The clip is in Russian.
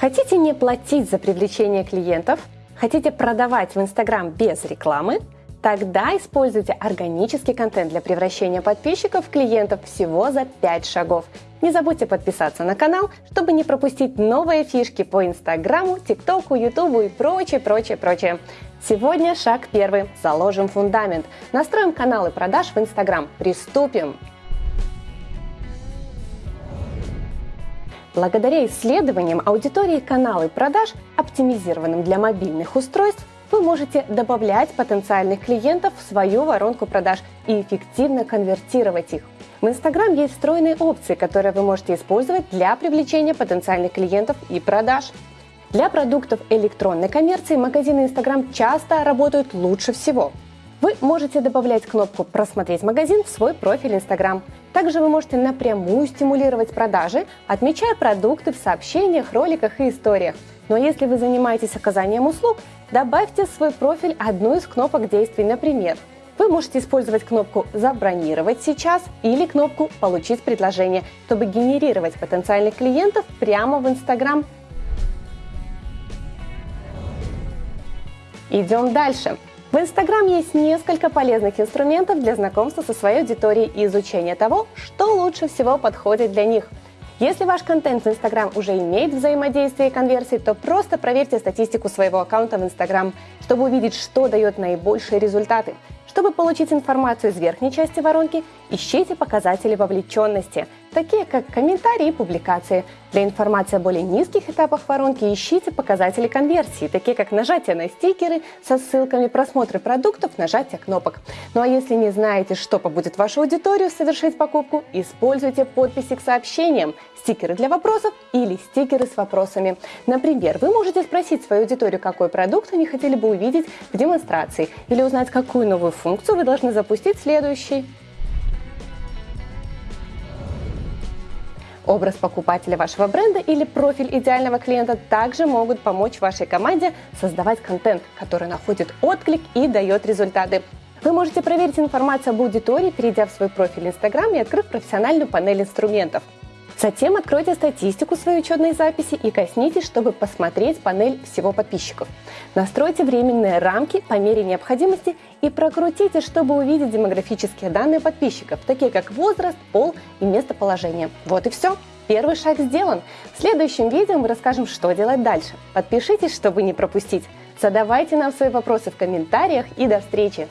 Хотите не платить за привлечение клиентов? Хотите продавать в Инстаграм без рекламы? Тогда используйте органический контент для превращения подписчиков в клиентов всего за 5 шагов. Не забудьте подписаться на канал, чтобы не пропустить новые фишки по Инстаграму, ТикТоку, Ютубу и прочее, прочее, прочее. Сегодня шаг первый. Заложим фундамент. Настроим каналы продаж в Инстаграм. Приступим! Благодаря исследованиям аудитории каналы продаж, оптимизированным для мобильных устройств, вы можете добавлять потенциальных клиентов в свою воронку продаж и эффективно конвертировать их. В Instagram есть встроенные опции, которые вы можете использовать для привлечения потенциальных клиентов и продаж. Для продуктов электронной коммерции магазины Instagram часто работают лучше всего. Вы можете добавлять кнопку «Просмотреть магазин» в свой профиль Instagram. Также вы можете напрямую стимулировать продажи, отмечая продукты в сообщениях, роликах и историях. Но если вы занимаетесь оказанием услуг, добавьте в свой профиль одну из кнопок действий, например, вы можете использовать кнопку «Забронировать сейчас» или кнопку «Получить предложение», чтобы генерировать потенциальных клиентов прямо в Instagram. Идем дальше. В Instagram есть несколько полезных инструментов для знакомства со своей аудиторией и изучения того, что лучше всего подходит для них. Если ваш контент в Instagram уже имеет взаимодействие и конверсии, то просто проверьте статистику своего аккаунта в Instagram, чтобы увидеть, что дает наибольшие результаты. Чтобы получить информацию из верхней части воронки, ищите показатели вовлеченности, такие как комментарии и публикации. Для информации о более низких этапах воронки ищите показатели конверсии, такие как нажатие на стикеры со ссылками, просмотры продуктов, нажатие кнопок. Ну а если не знаете, что побудет вашу аудиторию совершить покупку, используйте подписи к сообщениям, стикеры для вопросов или стикеры с вопросами. Например, вы можете спросить свою аудиторию, какой продукт они хотели бы увидеть в демонстрации, или узнать, какую новую функцию вы должны запустить следующий. Образ покупателя вашего бренда или профиль идеального клиента также могут помочь вашей команде создавать контент, который находит отклик и дает результаты. Вы можете проверить информацию об аудитории, перейдя в свой профиль Instagram и открыв профессиональную панель инструментов. Затем откройте статистику своей учетной записи и коснитесь, чтобы посмотреть панель всего подписчиков. Настройте временные рамки по мере необходимости и прокрутите, чтобы увидеть демографические данные подписчиков, такие как возраст, пол и местоположение. Вот и все. Первый шаг сделан. В следующем видео мы расскажем, что делать дальше. Подпишитесь, чтобы не пропустить. Задавайте нам свои вопросы в комментариях и до встречи!